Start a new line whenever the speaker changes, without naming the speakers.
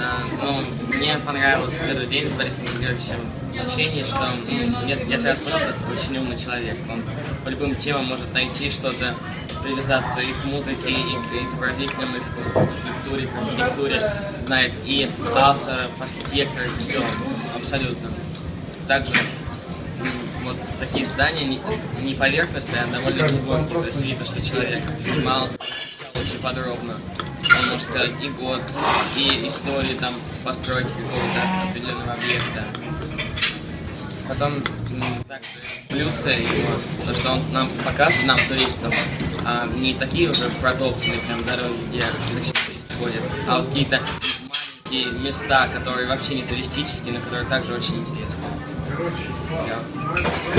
А, Ну, мне понравилось в первый день с Борисом Григорьевичем общение, что ну, я, я сразу понял, что это очень умный человек. Он по любым темам может найти что-то, привязаться и к музыке, и к изобразительному искусству, к скульптуре, к архитектуре. Знает и авторов, архитекторов, все, абсолютно. Также вот такие здания не, не поверхностные, а довольно глубокие. То есть видно, что человек занимался очень подробно. Он может сказать и год, и историю там постройки какого-то определенного объекта. Потом также плюсы его, то что он нам показывает, нам, туристам, а, не такие уже протоптанные прям дороги, где обычно туристы ходят, а вот какие-то маленькие места, которые вообще не туристические, но которые также очень интересны. Все.